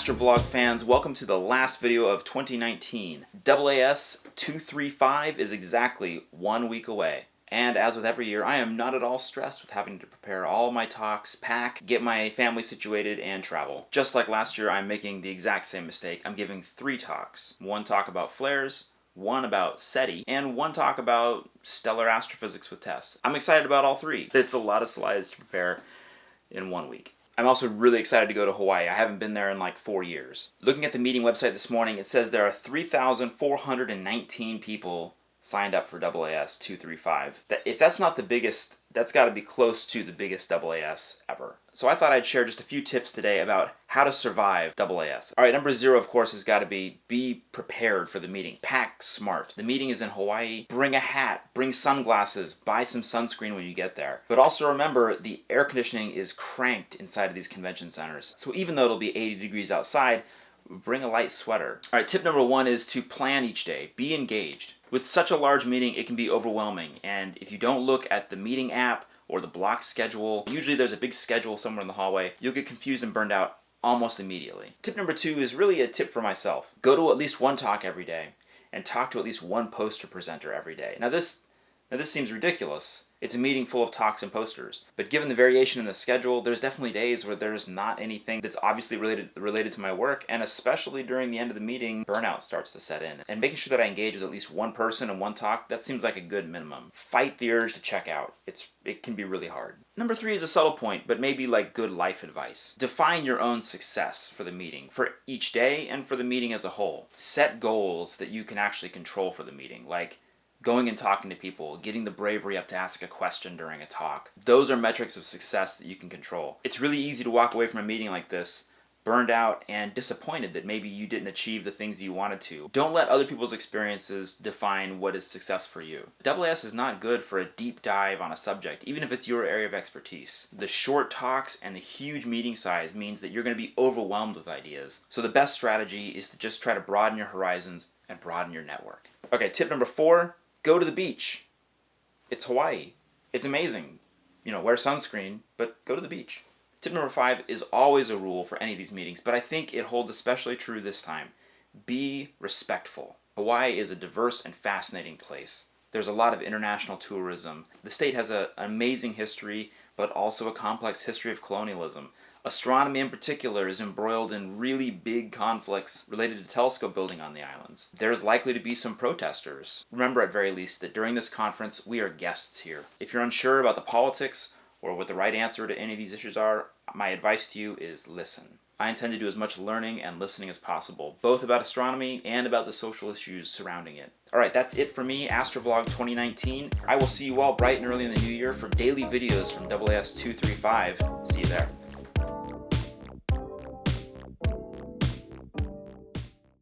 Astrovlog fans, welcome to the last video of 2019. AAS 235 is exactly one week away. And as with every year, I am not at all stressed with having to prepare all my talks, pack, get my family situated, and travel. Just like last year, I'm making the exact same mistake. I'm giving three talks. One talk about flares, one about SETI, and one talk about stellar astrophysics with TESS. I'm excited about all three. It's a lot of slides to prepare in one week. I'm also really excited to go to Hawaii. I haven't been there in like four years. Looking at the meeting website this morning, it says there are 3,419 people signed up for AAS 235. That, if that's not the biggest, that's got to be close to the biggest AAS ever. So I thought I'd share just a few tips today about how to survive AAS. All right, number zero, of course, has got to be be prepared for the meeting. Pack smart. The meeting is in Hawaii. Bring a hat, bring sunglasses, buy some sunscreen when you get there. But also remember, the air conditioning is cranked inside of these convention centers. So even though it'll be 80 degrees outside, bring a light sweater. All right, tip number one is to plan each day. Be engaged. With such a large meeting, it can be overwhelming, and if you don't look at the meeting app or the block schedule, usually there's a big schedule somewhere in the hallway, you'll get confused and burned out almost immediately. Tip number two is really a tip for myself. Go to at least one talk every day, and talk to at least one poster presenter every day. Now this now this seems ridiculous. It's a meeting full of talks and posters. But given the variation in the schedule, there's definitely days where there's not anything that's obviously related related to my work, and especially during the end of the meeting, burnout starts to set in. And making sure that I engage with at least one person and one talk, that seems like a good minimum. Fight the urge to check out. It's it can be really hard. Number three is a subtle point, but maybe like good life advice. Define your own success for the meeting, for each day and for the meeting as a whole. Set goals that you can actually control for the meeting, like going and talking to people, getting the bravery up to ask a question during a talk. Those are metrics of success that you can control. It's really easy to walk away from a meeting like this burned out and disappointed that maybe you didn't achieve the things you wanted to. Don't let other people's experiences define what is success for you. AAS is not good for a deep dive on a subject, even if it's your area of expertise. The short talks and the huge meeting size means that you're going to be overwhelmed with ideas. So the best strategy is to just try to broaden your horizons and broaden your network. Okay, tip number four, Go to the beach. It's Hawaii. It's amazing. You know, wear sunscreen, but go to the beach. Tip number five is always a rule for any of these meetings, but I think it holds especially true this time. Be respectful. Hawaii is a diverse and fascinating place. There's a lot of international tourism. The state has a, an amazing history, but also a complex history of colonialism. Astronomy in particular is embroiled in really big conflicts related to telescope building on the islands. There's likely to be some protesters. Remember at very least that during this conference we are guests here. If you're unsure about the politics or what the right answer to any of these issues are, my advice to you is listen. I intend to do as much learning and listening as possible, both about astronomy and about the social issues surrounding it. Alright, that's it for me, Astrovlog 2019. I will see you all bright and early in the new year for daily videos from AAS 235. See you there.